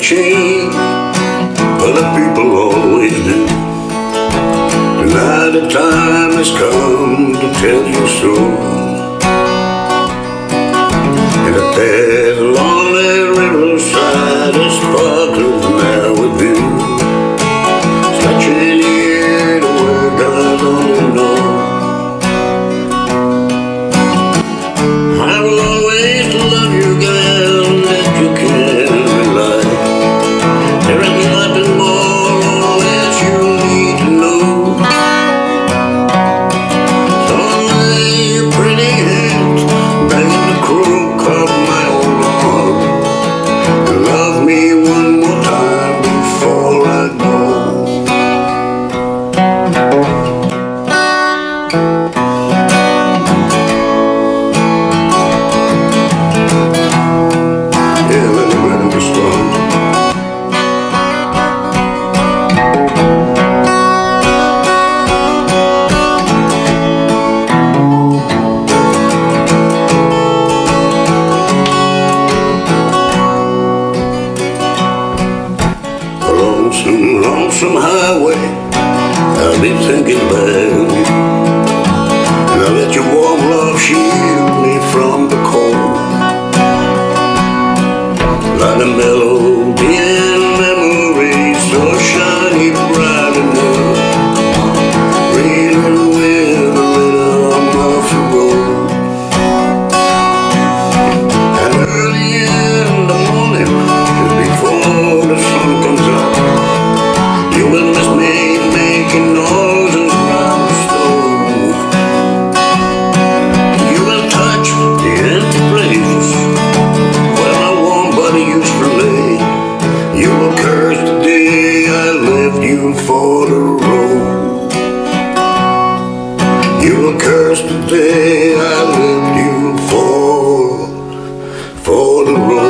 change Well, the people always do And now the time has come to tell you so. And I lonesome, lonesome highway. I'll be thinking about you. Now let your warm love shield me from the cold. Like the mellow you for the road. You were cursed the day I left you for For the road.